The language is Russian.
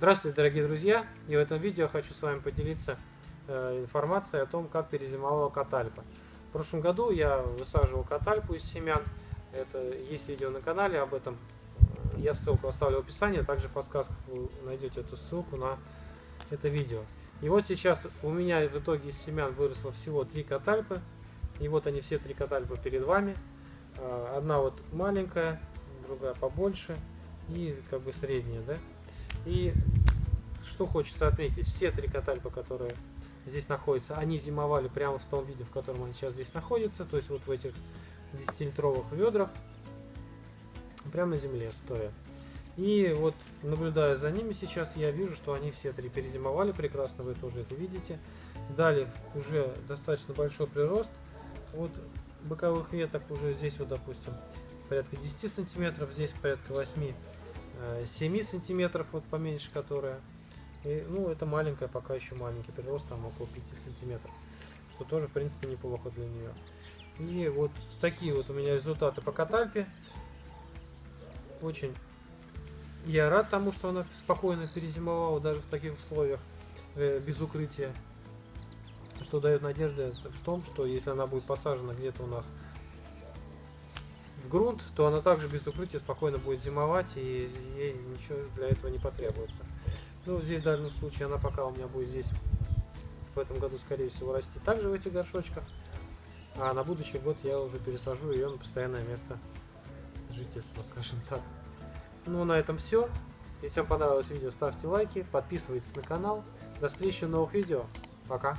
Здравствуйте, дорогие друзья! И в этом видео хочу с вами поделиться э, информацией о том, как перезимовала катальпа. В прошлом году я высаживал катальпу из семян. Это есть видео на канале об этом. Я ссылку оставлю в описании, также в подсказках вы найдете эту ссылку на это видео. И вот сейчас у меня в итоге из семян выросло всего три катальпы. И вот они все три катальпы перед вами. Э, одна вот маленькая, другая побольше и как бы средняя, да? И что хочется отметить, все три катальпа, которые здесь находятся, они зимовали прямо в том виде, в котором они сейчас здесь находятся, то есть вот в этих 10-литровых ведрах, прямо на земле стоя. И вот наблюдая за ними сейчас, я вижу, что они все три перезимовали прекрасно, вы тоже это видите. Дали уже достаточно большой прирост. Вот боковых веток уже здесь вот, допустим, порядка 10 сантиметров, здесь порядка 8 7 э, сантиметров, вот поменьше которая. И, ну, это маленькая, пока еще маленький прирост, там около 5 сантиметров. Что тоже, в принципе, неплохо для нее. И вот такие вот у меня результаты по катальпе. Очень я рад тому, что она спокойно перезимовала даже в таких условиях, э, без укрытия. Что дает надежды в том, что если она будет посажена где-то у нас в грунт, то она также без укрытия спокойно будет зимовать, и ей ничего для этого не потребуется. Ну, здесь в данном случае она пока у меня будет здесь в этом году, скорее всего, расти также в этих горшочках. А на будущий год я уже пересажу ее на постоянное место жительства, скажем так. Ну, на этом все. Если вам понравилось видео, ставьте лайки, подписывайтесь на канал. До встречи в новых видео. Пока.